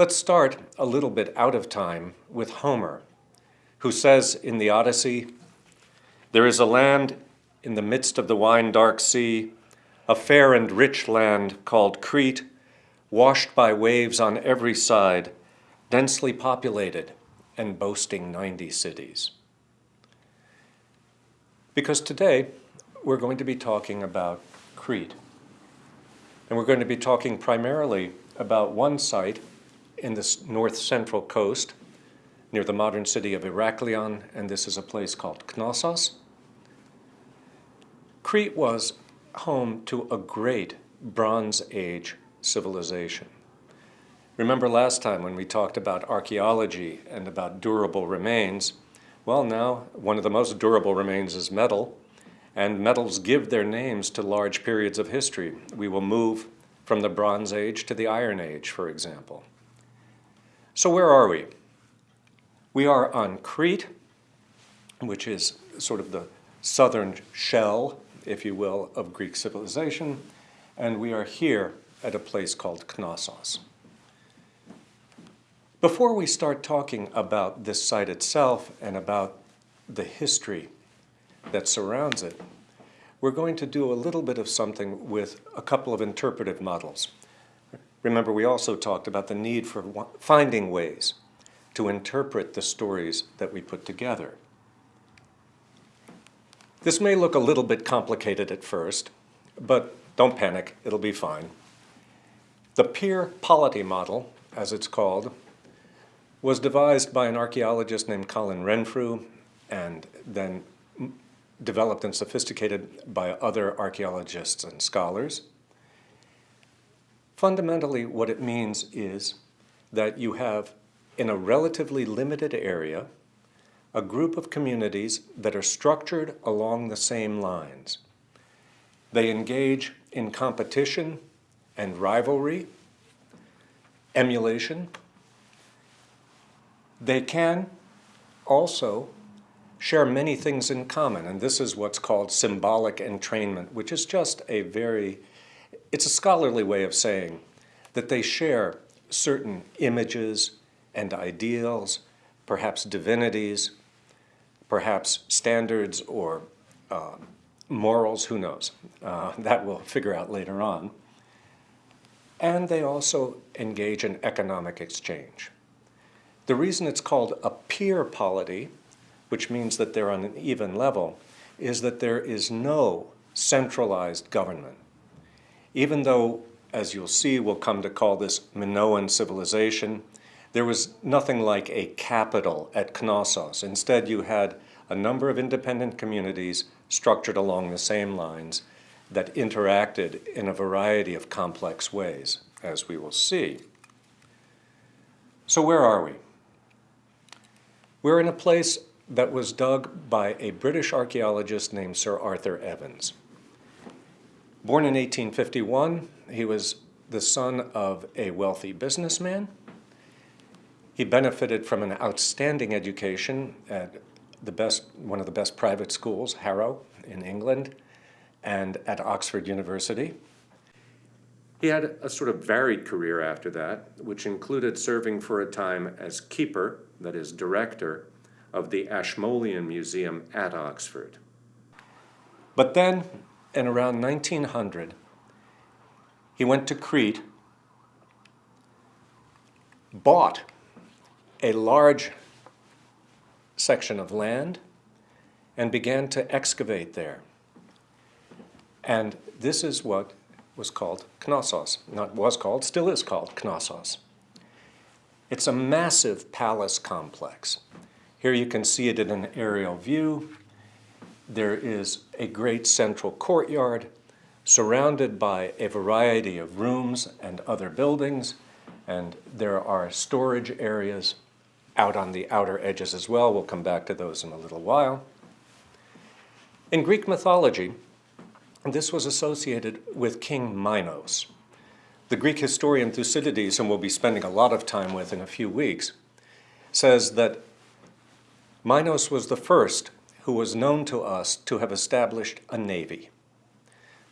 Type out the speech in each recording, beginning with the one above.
Let's start a little bit out of time with Homer, who says in the Odyssey, There is a land in the midst of the wine-dark sea, a fair and rich land called Crete, washed by waves on every side, densely populated and boasting 90 cities. Because today we're going to be talking about Crete. And we're going to be talking primarily about one site in the north central coast near the modern city of Heraklion, and this is a place called Knossos. Crete was home to a great Bronze Age civilization. Remember last time when we talked about archaeology and about durable remains? Well, now one of the most durable remains is metal, and metals give their names to large periods of history. We will move from the Bronze Age to the Iron Age, for example. So where are we? We are on Crete, which is sort of the southern shell, if you will, of Greek civilization, and we are here at a place called Knossos. Before we start talking about this site itself and about the history that surrounds it, we're going to do a little bit of something with a couple of interpretive models. Remember, we also talked about the need for finding ways to interpret the stories that we put together. This may look a little bit complicated at first, but don't panic, it'll be fine. The Peer Polity model, as it's called, was devised by an archaeologist named Colin Renfrew and then developed and sophisticated by other archaeologists and scholars. Fundamentally, what it means is that you have, in a relatively limited area, a group of communities that are structured along the same lines. They engage in competition and rivalry, emulation. They can also share many things in common, and this is what's called symbolic entrainment, which is just a very, it's a scholarly way of saying that they share certain images and ideals, perhaps divinities, perhaps standards or uh, morals, who knows? Uh, that we'll figure out later on. And they also engage in economic exchange. The reason it's called a peer polity which means that they're on an even level, is that there is no centralized government. Even though, as you'll see, we'll come to call this Minoan civilization, there was nothing like a capital at Knossos. Instead, you had a number of independent communities structured along the same lines that interacted in a variety of complex ways, as we will see. So where are we? We're in a place that was dug by a British archaeologist named Sir Arthur Evans. Born in 1851, he was the son of a wealthy businessman. He benefited from an outstanding education at the best, one of the best private schools, Harrow in England, and at Oxford University. He had a sort of varied career after that, which included serving for a time as keeper, that is, director, of the Ashmolean Museum at Oxford. But then, in around 1900, he went to Crete, bought a large section of land, and began to excavate there. And this is what was called Knossos. Not was called, still is called Knossos. It's a massive palace complex. Here you can see it in an aerial view. There is a great central courtyard surrounded by a variety of rooms and other buildings, and there are storage areas out on the outer edges as well. We'll come back to those in a little while. In Greek mythology, this was associated with King Minos. The Greek historian Thucydides, whom we'll be spending a lot of time with in a few weeks, says that Minos was the first who was known to us to have established a navy.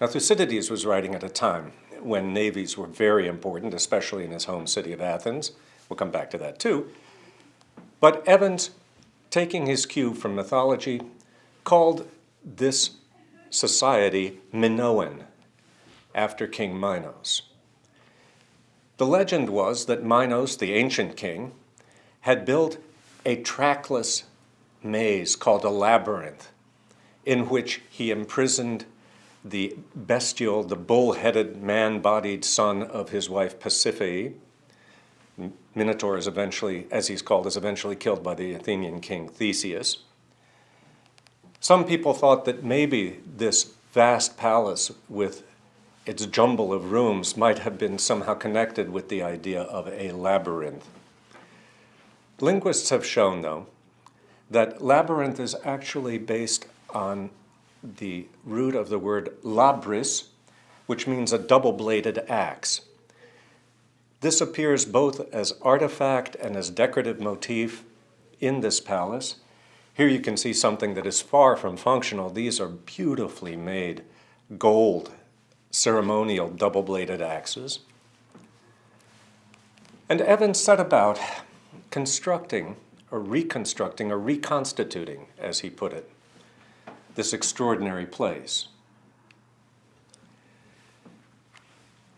Now Thucydides was writing at a time when navies were very important, especially in his home city of Athens, We'll come back to that too. But Evans, taking his cue from mythology, called this society Minoan, after King Minos. The legend was that Minos, the ancient king, had built a trackless maze called a labyrinth, in which he imprisoned the bestial, the bull-headed, man-bodied son of his wife Pasiphae. Minotaur is eventually, as he's called, is eventually killed by the Athenian king Theseus. Some people thought that maybe this vast palace with its jumble of rooms might have been somehow connected with the idea of a labyrinth. Linguists have shown, though, that labyrinth is actually based on the root of the word labrys, which means a double-bladed axe. This appears both as artifact and as decorative motif in this palace. Here you can see something that is far from functional. These are beautifully made gold ceremonial double-bladed axes. And Evans set about constructing or reconstructing or reconstituting, as he put it, this extraordinary place.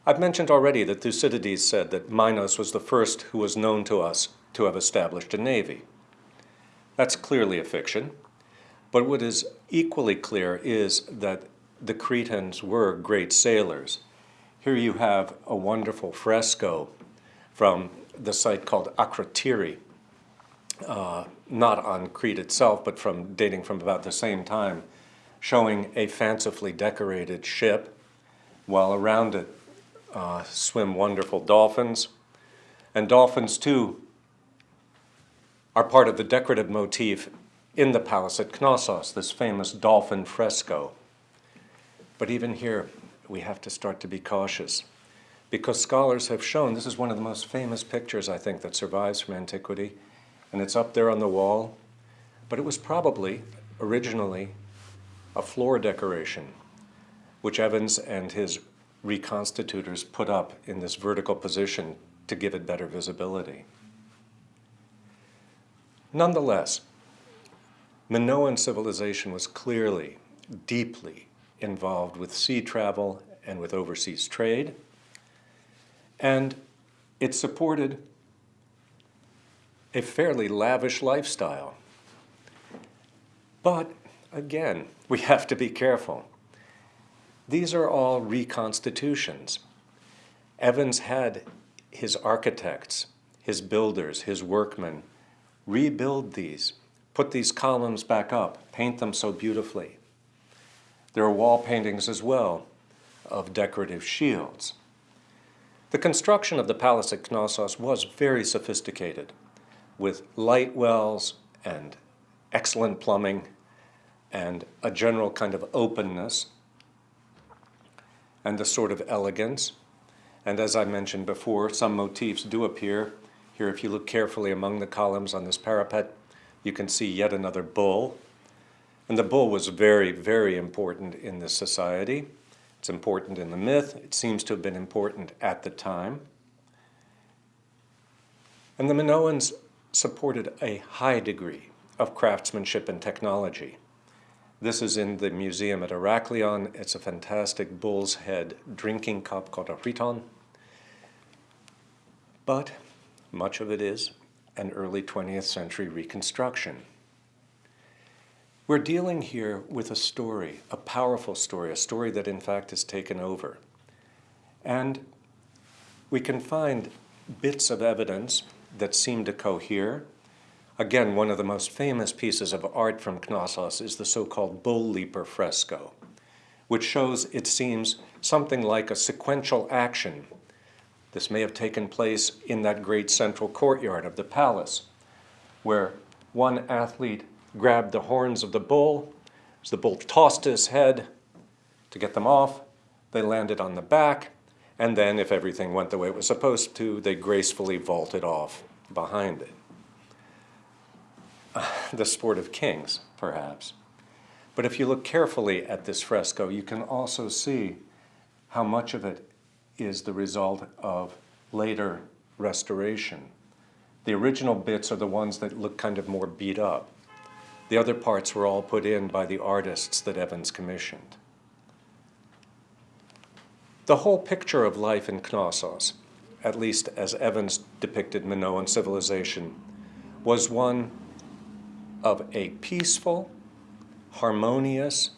I've mentioned already that Thucydides said that Minos was the first who was known to us to have established a navy. That's clearly a fiction, but what is equally clear is that the Cretans were great sailors. Here you have a wonderful fresco from the site called Akrotiri, uh, not on Crete itself, but from dating from about the same time, showing a fancifully decorated ship, while around it uh, swim wonderful dolphins. And dolphins, too, are part of the decorative motif in the palace at Knossos, this famous dolphin fresco. But even here, we have to start to be cautious because scholars have shown this is one of the most famous pictures, I think, that survives from antiquity, and it's up there on the wall. But it was probably originally a floor decoration, which Evans and his reconstitutors put up in this vertical position to give it better visibility. Nonetheless, Minoan civilization was clearly, deeply involved with sea travel and with overseas trade. And it supported a fairly lavish lifestyle. But again, we have to be careful. These are all reconstitutions. Evans had his architects, his builders, his workmen rebuild these, put these columns back up, paint them so beautifully. There are wall paintings as well of decorative shields. The construction of the palace at Knossos was very sophisticated, with light wells and excellent plumbing and a general kind of openness and a sort of elegance. And as I mentioned before, some motifs do appear. Here, if you look carefully among the columns on this parapet, you can see yet another bull and the bull was very, very important in this society. It's important in the myth. It seems to have been important at the time. And the Minoans supported a high degree of craftsmanship and technology. This is in the museum at Heraklion. It's a fantastic bull's head drinking cup called a rhyton. But much of it is an early 20th century reconstruction. We're dealing here with a story, a powerful story, a story that in fact has taken over. And we can find bits of evidence that seem to cohere. Again, one of the most famous pieces of art from Knossos is the so-called Bull Leaper fresco, which shows, it seems, something like a sequential action. This may have taken place in that great central courtyard of the palace, where one athlete grabbed the horns of the bull. As the bull tossed his head to get them off, they landed on the back, and then, if everything went the way it was supposed to, they gracefully vaulted off behind it. Uh, the sport of kings, perhaps. But if you look carefully at this fresco, you can also see how much of it is the result of later restoration. The original bits are the ones that look kind of more beat up. The other parts were all put in by the artists that Evans commissioned. The whole picture of life in Knossos, at least as Evans depicted Minoan civilization, was one of a peaceful, harmonious,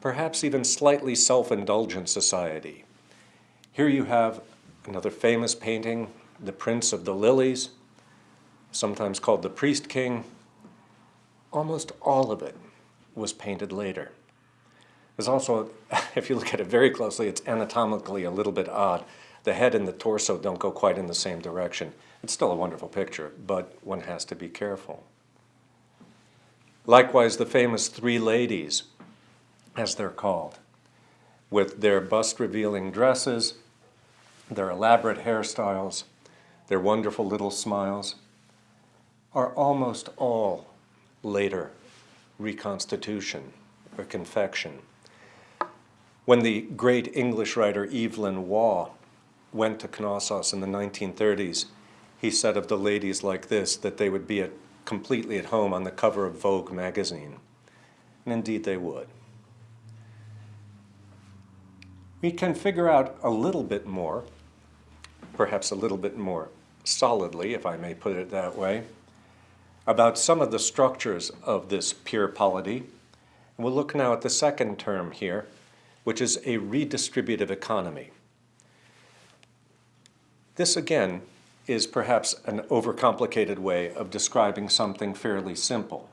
perhaps even slightly self-indulgent society. Here you have another famous painting, The Prince of the Lilies, sometimes called the Priest King. Almost all of it was painted later. There's also, if you look at it very closely, it's anatomically a little bit odd. The head and the torso don't go quite in the same direction. It's still a wonderful picture, but one has to be careful. Likewise, the famous Three Ladies, as they're called, with their bust-revealing dresses, their elaborate hairstyles, their wonderful little smiles, are almost all later reconstitution or confection. When the great English writer Evelyn Waugh went to Knossos in the 1930s, he said of the ladies like this that they would be at completely at home on the cover of Vogue magazine. And indeed they would. We can figure out a little bit more, perhaps a little bit more solidly, if I may put it that way, about some of the structures of this peer polity. And we'll look now at the second term here, which is a redistributive economy. This again is perhaps an overcomplicated way of describing something fairly simple.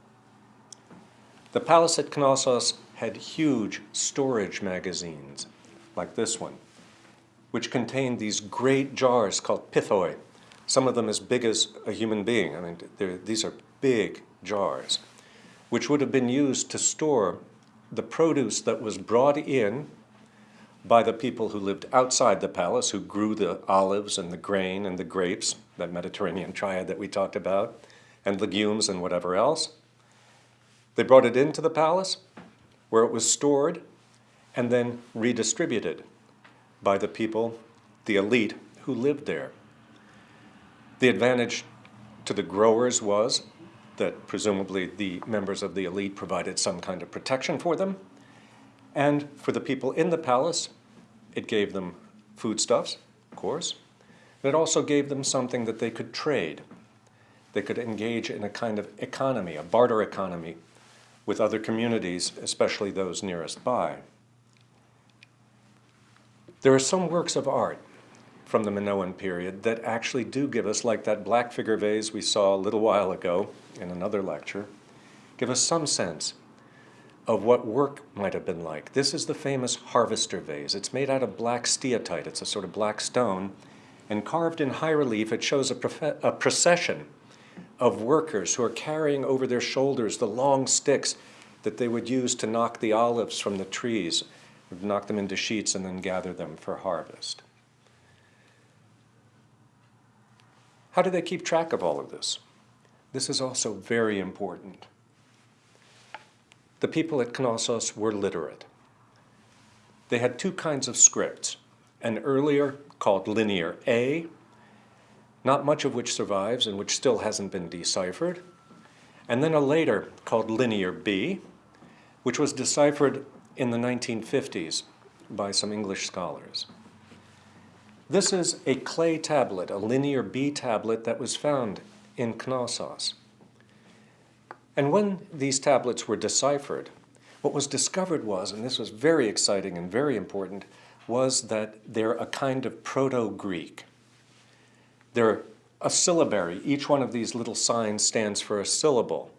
The palace at Knossos had huge storage magazines, like this one, which contained these great jars called pithoi, some of them as big as a human being. I mean, these are big jars, which would have been used to store the produce that was brought in by the people who lived outside the palace, who grew the olives and the grain and the grapes, that Mediterranean triad that we talked about, and legumes and whatever else. They brought it into the palace, where it was stored and then redistributed by the people, the elite, who lived there. The advantage to the growers was that presumably the members of the elite provided some kind of protection for them, and for the people in the palace, it gave them foodstuffs, of course. And it also gave them something that they could trade. They could engage in a kind of economy, a barter economy, with other communities, especially those nearest by. There are some works of art from the Minoan period that actually do give us, like that black figure vase we saw a little while ago in another lecture, give us some sense of what work might have been like. This is the famous harvester vase. It's made out of black steatite. It's a sort of black stone. And carved in high relief, it shows a, a procession of workers who are carrying over their shoulders the long sticks that they would use to knock the olives from the trees, knock them into sheets and then gather them for harvest. How do they keep track of all of this? This is also very important. The people at Knossos were literate. They had two kinds of scripts, an earlier called Linear A, not much of which survives and which still hasn't been deciphered, and then a later called Linear B, which was deciphered in the 1950s by some English scholars. This is a clay tablet, a Linear B tablet that was found in Knossos. And when these tablets were deciphered, what was discovered was, and this was very exciting and very important, was that they're a kind of Proto-Greek. They're a syllabary. Each one of these little signs stands for a syllable.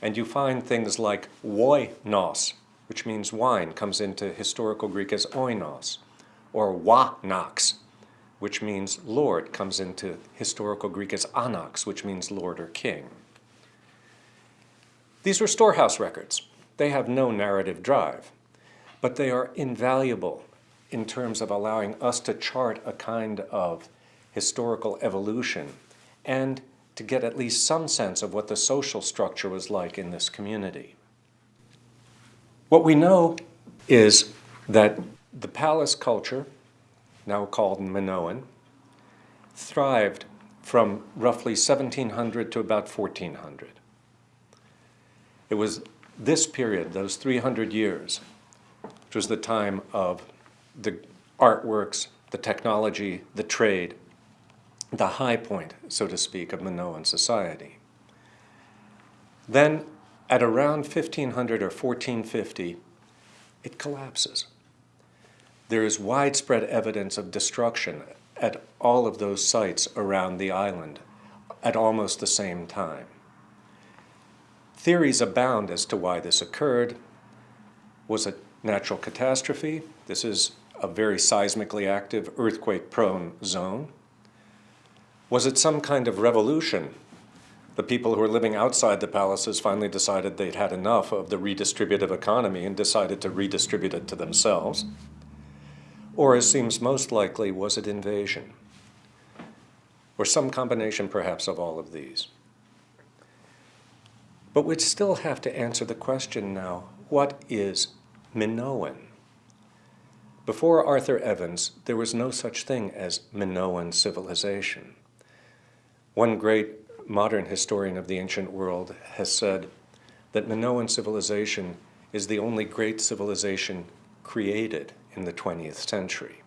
And you find things like woinos, which means wine, comes into historical Greek as oinos, or wanax, which means Lord, comes into historical Greek as anax, which means Lord or King. These were storehouse records. They have no narrative drive, but they are invaluable in terms of allowing us to chart a kind of historical evolution and to get at least some sense of what the social structure was like in this community. What we know is that the palace culture, now called Minoan, thrived from roughly 1700 to about 1400. It was this period, those 300 years, which was the time of the artworks, the technology, the trade, the high point, so to speak, of Minoan society. Then, at around 1500 or 1450, it collapses. There is widespread evidence of destruction at all of those sites around the island at almost the same time. Theories abound as to why this occurred. Was it natural catastrophe? This is a very seismically active, earthquake-prone zone. Was it some kind of revolution? The people who were living outside the palaces finally decided they'd had enough of the redistributive economy and decided to redistribute it to themselves. Or, as seems most likely, was it invasion? Or some combination, perhaps, of all of these. But we'd still have to answer the question now, what is Minoan? Before Arthur Evans, there was no such thing as Minoan civilization. One great modern historian of the ancient world has said that Minoan civilization is the only great civilization created in the 20th century.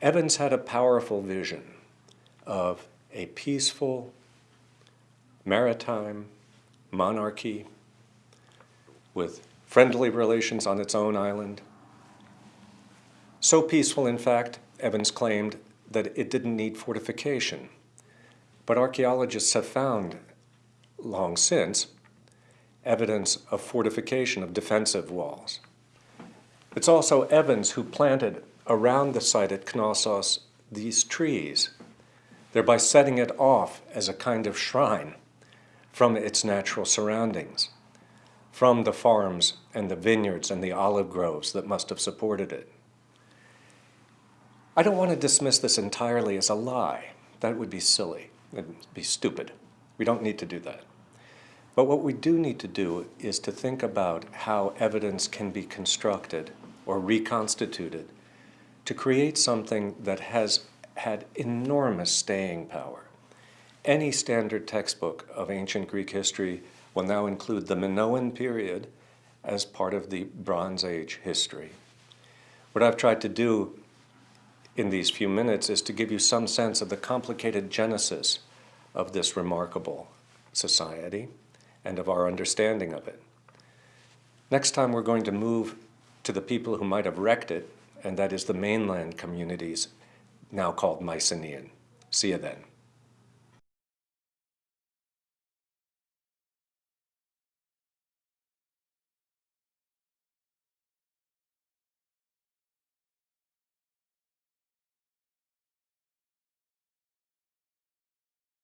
Evans had a powerful vision of a peaceful, maritime monarchy with friendly relations on its own island. So peaceful, in fact, Evans claimed that it didn't need fortification. But archaeologists have found, long since, evidence of fortification of defensive walls. It's also Evans who planted around the site at Knossos these trees, thereby setting it off as a kind of shrine from its natural surroundings, from the farms and the vineyards and the olive groves that must have supported it. I don't want to dismiss this entirely as a lie. That would be silly. It'd be stupid. We don't need to do that. But what we do need to do is to think about how evidence can be constructed or reconstituted to create something that has had enormous staying power. Any standard textbook of ancient Greek history will now include the Minoan period as part of the Bronze Age history. What I've tried to do in these few minutes is to give you some sense of the complicated genesis of this remarkable society and of our understanding of it. Next time we're going to move to the people who might have wrecked it, and that is the mainland communities now called Mycenaean. See you then.